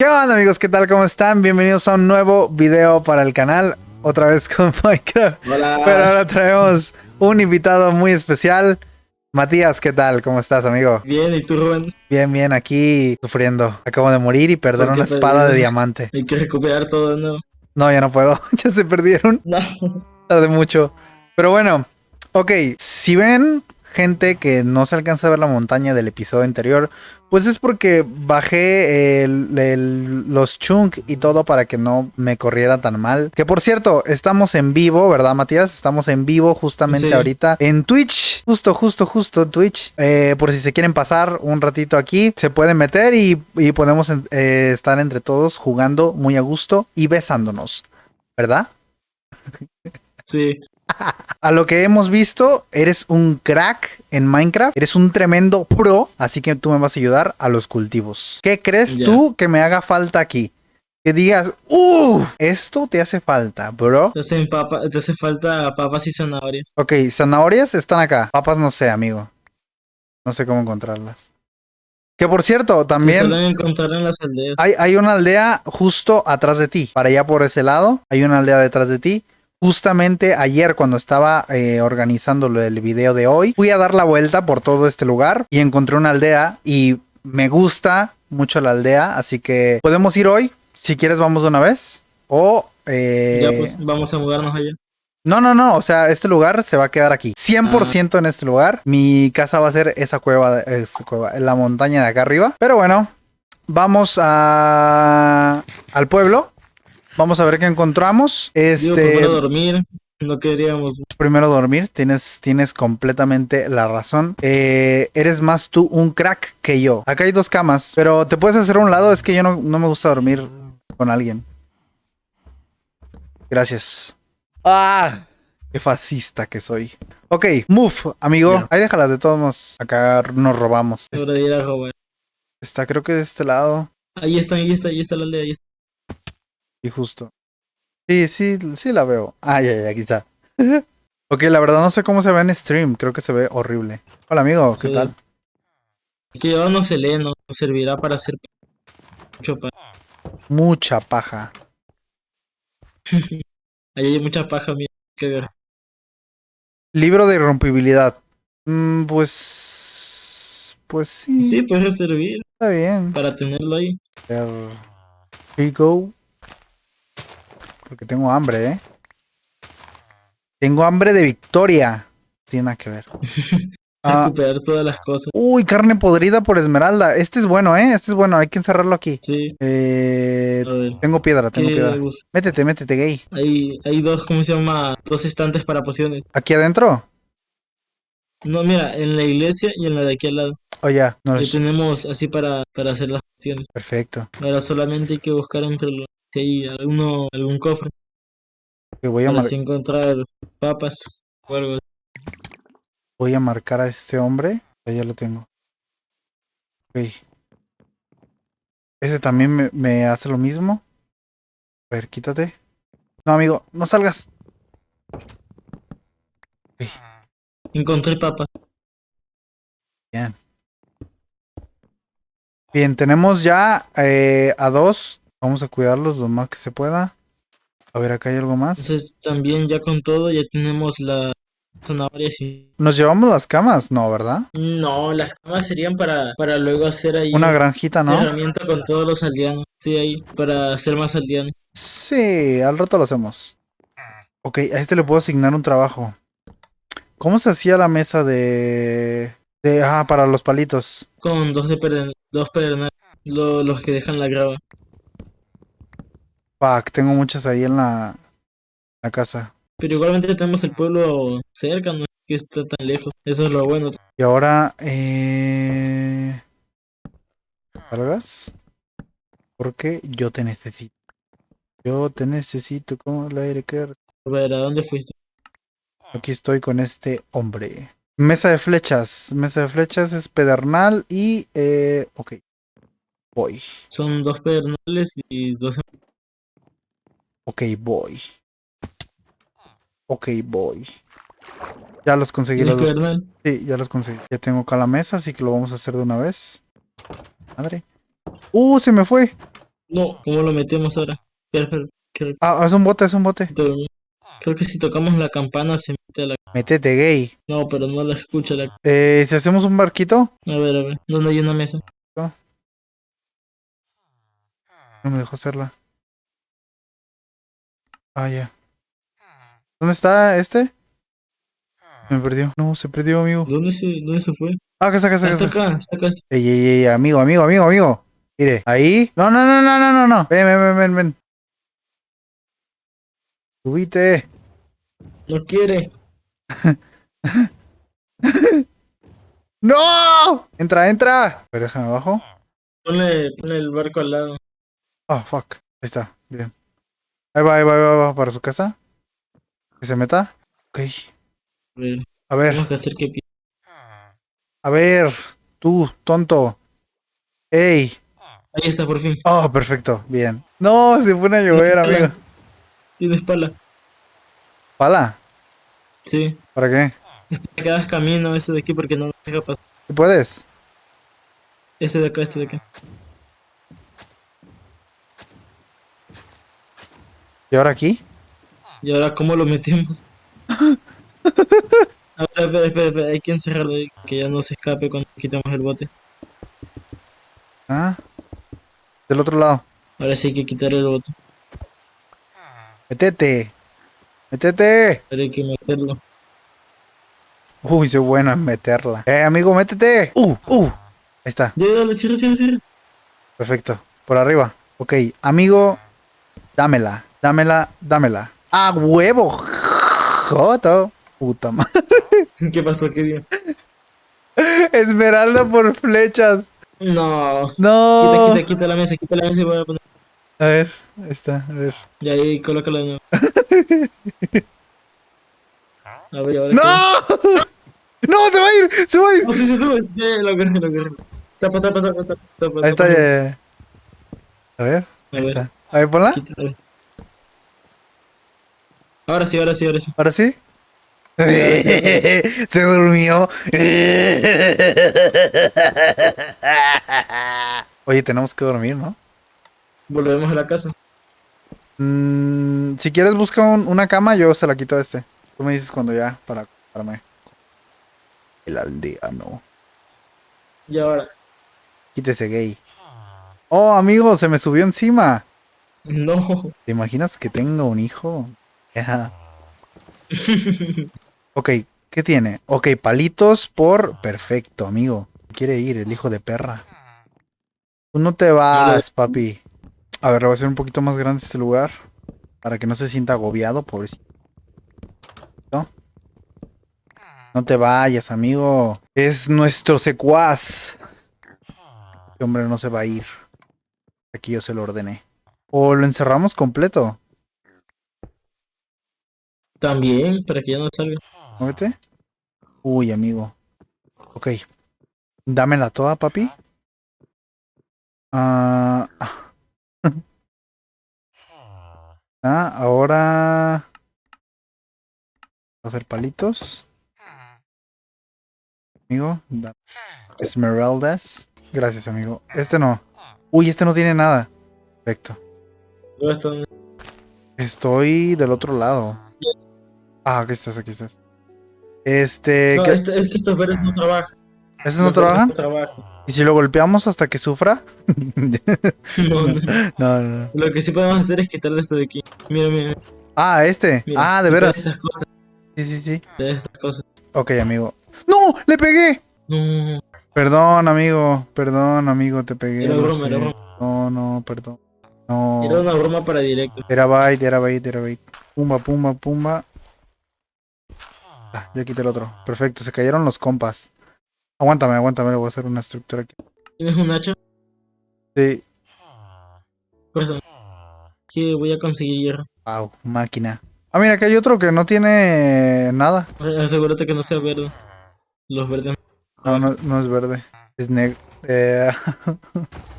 ¿Qué onda amigos? ¿Qué tal? ¿Cómo están? Bienvenidos a un nuevo video para el canal. Otra vez con Minecraft. Hola. Pero ahora traemos un invitado muy especial. Matías, ¿qué tal? ¿Cómo estás, amigo? Bien, ¿y tú, Rubén? Bien, bien, aquí sufriendo. Acabo de morir y perder ¿Por qué una espada de diamante. Hay que recuperar todo, ¿no? No, ya no puedo. ya se perdieron. No. Tardé mucho. Pero bueno, ok. Si ven gente que no se alcanza a ver la montaña del episodio anterior, pues es porque bajé el- el- los chunk y todo para que no me corriera tan mal. Que por cierto, estamos en vivo, ¿verdad, Matías? Estamos en vivo justamente Sí. ahorita en Twitch. Justo, justo, justo en Twitch. Eh, por si se quieren pasar un ratito aquí, se pueden meter y, y podemos eh, estar entre todos jugando muy a gusto y besándonos. ¿Verdad? Sí. A lo que hemos visto, eres un crack en Minecraft, eres un tremendo pro, así que tú me vas a ayudar a los cultivos. ¿Qué crees tú que me haga falta aquí? Que digas, ¡uh! Esto te hace falta, bro. Te, hacen papa- te hace falta papas y zanahorias. Ok, zanahorias están acá. Papas no sé, amigo. No sé cómo encontrarlas. Que por cierto, Se también suelen encontrar en las aldeas. hay, hay una aldea justo atrás de ti. Para allá por ese lado, hay una aldea detrás de ti. Justamente ayer cuando estaba eh, organizando del video de hoy, fui a dar la vuelta por todo este lugar y encontré una aldea y me gusta mucho la aldea, así que podemos ir hoy. Si quieres vamos de una vez. O... eh, Ya, pues, vamos a mudarnos allá. no, no, no, o sea, este lugar se va a quedar aquí. 100% en este lugar. Mi casa va a ser esa cueva, de- esa cueva, en la montaña de acá arriba. Pero bueno, vamos a al pueblo. Vamos a ver qué encontramos. Digo, Este, primero dormir. No queríamos. primero dormir, tienes, tienes completamente la razón. Eh, eres más tú un crack que yo. Acá hay dos camas, pero te puedes hacer a un lado, es que yo no, no me gusta dormir con alguien. Gracias. Ah, qué fascista que soy. Ok, move, amigo. Ya. Ahí déjala, de todos modos. Acá nos robamos. Hora de ir a robar. Está creo que de este lado. Ahí está, ahí está, ahí está la aldea. Ahí está. Y justo. Sí, sí, sí la veo. Ah, ya, ya, aquí está. ok, la verdad no sé cómo se ve en stream. Creo que se ve horrible. Hola, amigo. ¿Qué Sí. tal? Que yo no se lee, no nos servirá para hacer mucho pan. Mucha paja. Ahí hay mucha paja, mira. Que ver. Libro de irrompibilidad. Mm, pues. Pues sí. Sí, puede servir Está bien. para tenerlo ahí. Here you go. Porque tengo hambre, ¿eh? Tengo hambre de victoria. Tiene nada que ver. Ah, Recuperar todas las cosas. uy, carne podrida por esmeralda. Este es bueno, ¿eh? Este es bueno. Hay que encerrarlo aquí. Sí. Eh, tengo piedra, tengo ¿Qué piedra. bus- Métete, métete, gay. Hay, hay dos, ¿cómo se llama? Dos estantes para pociones. ¿Aquí adentro? No, mira, en la iglesia y en la de aquí al lado. Oh, ya. No es... tenemos así para, para hacer las pociones. Perfecto. Ahora solamente hay que buscar entre los hay alguno, algún cofre Ok, voy, a para encontrar papas o algo. así. voy a marcar a este hombre. Ya lo tengo. Ok. Ese también me, me hace lo mismo. A ver, quítate. No, amigo, no salgas. Encontré papas. Bien. Bien, tenemos ya eh, a dos. Vamos a cuidarlos lo más que se pueda. A ver, acá hay algo más. Entonces también ya con todo ya tenemos las zanahorias y... ¿Nos llevamos las camas? No, ¿verdad? No, las camas serían para, para luego hacer ahí Una granjita, ¿no? herramienta con todos los aldeanos. Sí, ahí, para hacer más aldeanos. Sí, al rato lo hacemos. Ok, a este le puedo asignar un trabajo. ¿Cómo se hacía la mesa de... de ah, para los palitos? Con dos de pedern- dos lo- los que dejan la grava. Fuck, tengo muchas ahí en la, la casa. Pero igualmente tenemos el pueblo cerca, no es que está tan lejos. Eso es lo bueno. Y ahora... Eh... ¿Cargas? Porque yo te necesito. Yo te necesito como el aire que... A ver, ¿a dónde fuiste? Aquí estoy con este hombre. Mesa de flechas. Mesa de flechas es pedernal y... Eh... Ok. Voy. Son dos pedernales y dos... Ok, voy. Ok, voy. Ya los conseguí ¿Tienes los dos. Sí, ya los conseguí. Ya tengo acá la mesa, así que lo vamos a hacer de una vez. Madre. ¡Uh! Se me fue. No, ¿cómo lo metemos ahora? Ah, es un bote, es un bote. creo- que si tocamos la campana se mete a la... Métete, gay. No, pero no la escucha la... Eh, si hacemos un barquito. A ver, a ver, ¿dónde hay una mesa? No me dejó hacerla. Ah, ya. ¿Dónde está este? Me perdió. No, se perdió, amigo. ¿Dónde se, dónde se fue? Ah, acá está, acá está, Ah, acá está acá, está acá. Ey, ey, ey, amigo, amigo, amigo, amigo. Mire, ahí. No, no, no, no, no, no, no. Ven, ven, ven, ven, ven. Subite. No quiere. ¡No! Entra, entra. A ver, déjame abajo. Ponle, ponle el barco al lado. Oh, fuck. Ahí está. Bien. Ahí va, ahí va, ahí va, ahí va para su casa. Que se meta. Ok. A ver, A ver. Tú, tonto. Ey. Ahí está, por fin. Oh, perfecto. Bien. No, se pone a llover, amigo. Tienes pala. ¿Pala? Sí. ¿Para qué? Para que hagas camino ese de aquí porque no deja pasar. ¿Tú puedes? Este de acá, este de acá. ¿Y ahora aquí? Y ahora, ¿cómo lo metemos? A ver, espera, espera, espera, hay que encerrarlo ahí, que ya no se escape cuando quitemos el bote. Ah. Del otro lado. Ahora sí hay que quitar el bote. Métete. Métete. Ahora hay que meterlo. Uy, soy bueno en meterla. Eh, amigo, métete. Uh, uh. Ahí está. Ya, dale, cierra, cierra, cierra. Perfecto. Por arriba. Ok, amigo, dámela. Dámela, dámela. ¡A huevo! Joto. Puta madre. ¿Qué pasó? ¿Qué día? Esmeralda por flechas. No. Quita, No. quita, quita la mesa, quita la mesa y voy a poner. A ver, ahí está, a ver. Ya ahí, colócala de nuevo. A ver, ahora. ¡No! ¡No! ¡Se va a ir! ¡Se va a ir! No, sí, se sube. Ya, lo agarré, lo agarré. Tapa, tapa, tapa, tapa. tapa Ahí está, ya. A ver, A ahí ver, está. A ver, ponla. quita, a ver. Ahora sí, ahora sí, ahora sí. ¿Ahora sí? Sí, ahora sí, Se durmió. Oye, tenemos que dormir, ¿no? Volvemos a la casa. Mm, si quieres busca un- una cama, yo se la quito a este. Tú me dices cuando ya, para, para mí. El aldeano. Y ahora. Quítese gay. Oh, amigo, se me subió encima. No. ¿Te imaginas que tenga un hijo? Ok, ¿qué tiene? Ok, palitos por... Perfecto, amigo. Quiere ir el hijo de perra. Tú no te vas, papi. A ver, le voy a hacer un poquito más grande este lugar. Para que no se sienta agobiado, pobrecito. ¿No? No te vayas, amigo. Es nuestro secuaz. Este hombre no se va a ir. Aquí yo se lo ordené. O lo encerramos completo. También, para que ya no salga. Muévete. Uy, amigo. Ok. Dámela toda, papi. Ah. ah, ahora. Hacer palitos. Amigo. da- Esmeraldas. Gracias, amigo. Este no. Uy, este no tiene nada. Perfecto. Estoy del otro lado. Ah, aquí estás, aquí estás. Este. No, ¿qué- este- es que estos verdes no trabajan. ¿Esos no trabajan? No trabajan. ¿Y si lo golpeamos hasta que sufra? No, no. No. Lo que sí podemos hacer es quitarle esto de aquí. Mira, mira. Ah, este. mira. ah, de Quitar veras. Estas cosas, Sí, sí, sí. de estas cosas. Ok, amigo. ¡No! ¡Le pegué! No, Perdón, amigo. Perdón, amigo, te pegué. Era broma, era broma. No, no, perdón. No. era una broma para directo. Era bait, era bait, era bait. Pumba, pumba, pumba. Ah, ya quité el otro. Perfecto, se cayeron los compas. Aguántame, aguántame, le voy a hacer una estructura aquí. ¿Tienes un hacha? Sí. Pues que voy a conseguir hierro. Wow, máquina. Ah, mira, que hay otro que no tiene nada. Asegúrate que no sea verde. Los verdes. No, no, no es verde. Es negro. Eh...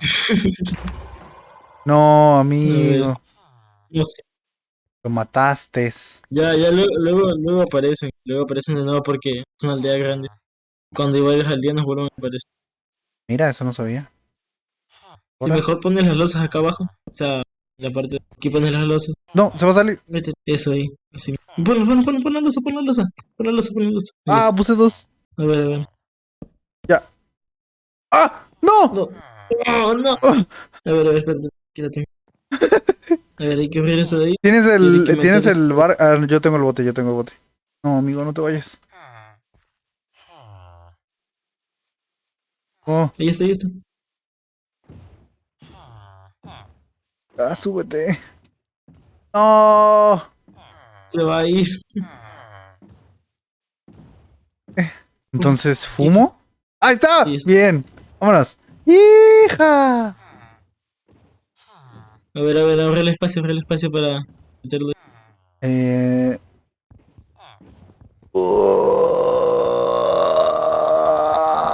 no, amigo. No sé. Lo mataste. Ya, ya luego, luego, luego aparecen. Luego aparecen de nuevo porque es una aldea grande. Cuando igual al día nos vuelven a aparecer. Mira, eso no sabía. Si mejor pones las losas acá abajo. O sea, la parte. Aquí pones las losas. No, se va a salir. Mete eso ahí. Así. Pon, pon, pon, pon la losa, pon la losa. Pon la losa, pon la losa. Ah, puse dos. A ver, a ver. ¡Ah! ¡No! No. No, no. A ver, a ver, espérate. Aquí la tengo. A ver, hay que abrir eso de ahí. Tienes Tiene el, que tienes el bar. ah, yo tengo el bote, yo tengo el bote. No, amigo, no te vayas. Oh, Ahí está, ahí está. ah, súbete. No. Se va a ir. Entonces, ¿fumo? ¡Ahí está. Bien. Vámonos. ¡Hija! A ver, a ver, abre el espacio, abre el espacio para meterlo. Eh...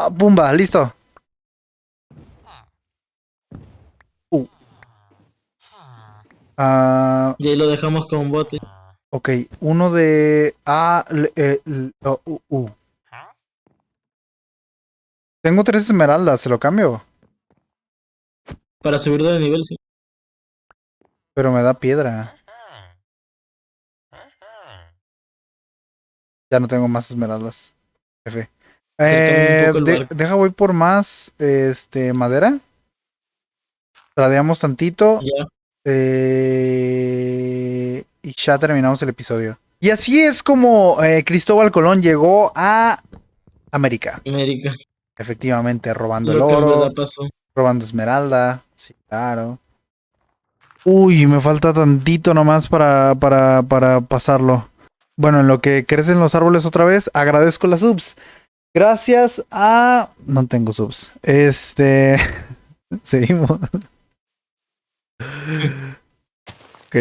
Uh, Pumba, listo. Uh. Ah, Y ahí lo dejamos con bote. ok, uno de A. L- eh, L- O, U, U. Tengo tres esmeraldas, ¿se lo cambio? Para subirlo de nivel, sí. Pero me da piedra. Ya no tengo más esmeraldas. F. Eh, de- deja voy por más este madera. Tradeamos tantito. Ya. eh, y ya terminamos el episodio. Y así es como eh, Cristóbal Colón llegó a América. América. Efectivamente, robando el Lo oro, robando esmeralda. Sí, claro. Uy, me falta tantito nomás para, para, para pasarlo. Bueno, en lo que crecen los árboles otra vez, agradezco las subs. Gracias a... No tengo subs. Este... Seguimos. ok.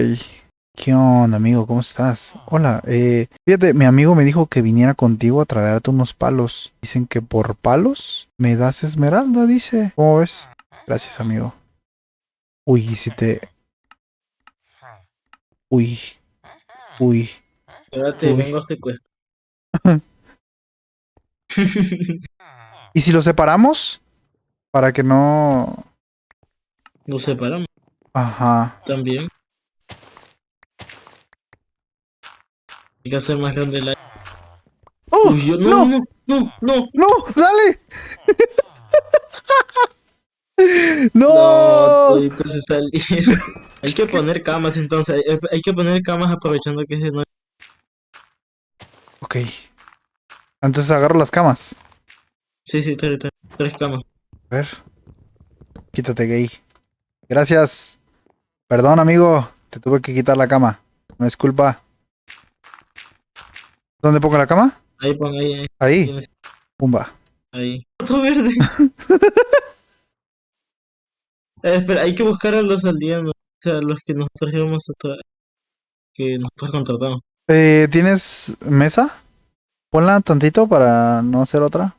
¿Qué onda, amigo? ¿Cómo estás? Hola. Eh, fíjate, mi amigo me dijo que viniera contigo a traerte unos palos. Dicen que por palos me das esmeralda, dice. ¿Cómo ves? Gracias, amigo. Uy, si te... Uy. Uy. Espérate, Uy. vengo a secuestro. ¿Y si lo separamos? Para que no... Lo separamos Ajá. también. Hay que hacer más grande la. ¡Oh! Uy, yo ¡No! no, no, no, no. ¡No! ¡Dale! No, ¡No! se salieron. Hay que poner camas entonces. Hay, que poner camas aprovechando que es de noche. Ok. Entonces agarro las camas. Sí, sí, tres, tres, tres camas. A ver. Quítate, gay. Gracias. Perdón, amigo. Te tuve que quitar la cama. No es culpa. ¿Dónde pongo la cama? Ahí pon, ahí, ahí. Ahí. tienes- Pumba. ahí. Otro verde. Eh, espera, hay que buscar a los aldeanos. O sea, los que nosotros íbamos a tra- que nosotros contratamos. Eh, ¿Tienes mesa? Ponla tantito para no hacer otra.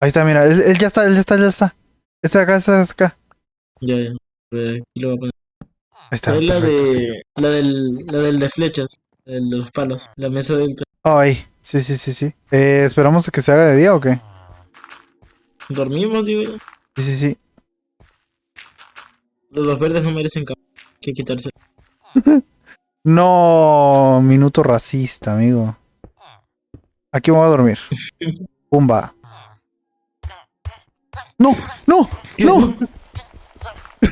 Ahí está, mira. Él, él ya está, él ya está, él ya está. Este de acá, este de acá. Ya, ya. Aquí lo voy a poner. Ahí está. Es la de, la del, la del de flechas, el de los palos, la mesa del tra- Oh, ahí. Sí, sí, sí, sí. Eh, ¿Esperamos que se haga de día o qué? Dormimos, digo yo. Sí, sí, sí. Los verdes no merecen que quitarse. No, minuto racista, amigo. Aquí me voy a dormir. Pumba. No, no, no. Ahí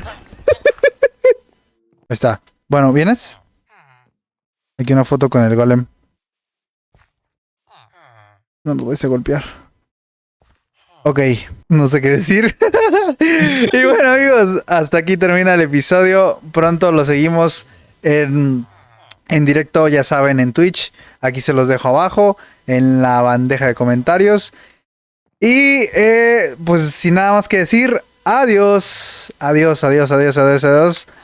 está. Bueno, ¿vienes? Aquí una foto con el golem. No lo voy a golpear. Ok, no sé qué decir. y bueno amigos, hasta aquí termina el episodio. Pronto lo seguimos en, en directo, ya saben, en Twitch. Aquí se los dejo abajo, en la bandeja de comentarios. Y eh, pues sin nada más que decir, adiós, adiós, adiós, adiós, adiós, adiós.